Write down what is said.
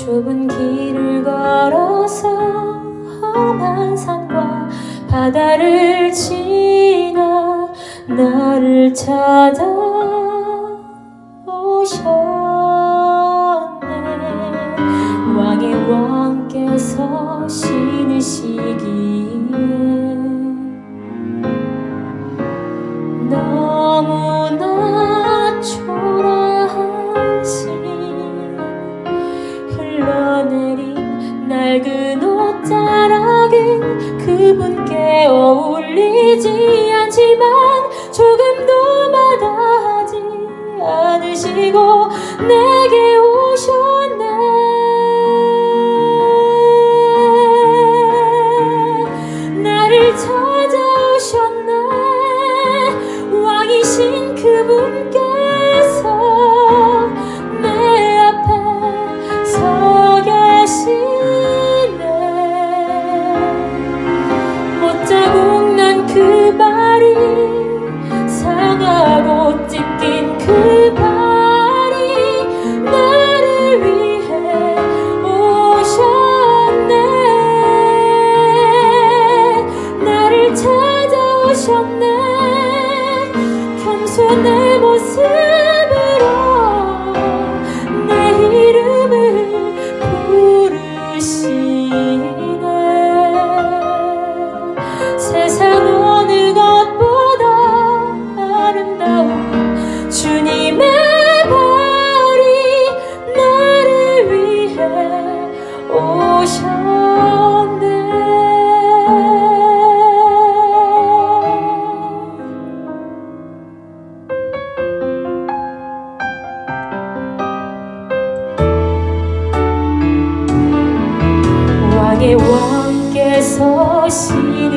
좁은 길을 걸어서 험한 산과 바다를 지나 나를 찾아오셨네. 왕의 왕께서 신이시기에. 나 자락은 그분께 어울리지 않지만 조금도 마다하지 않으시고 내 心。 왕께서 신으시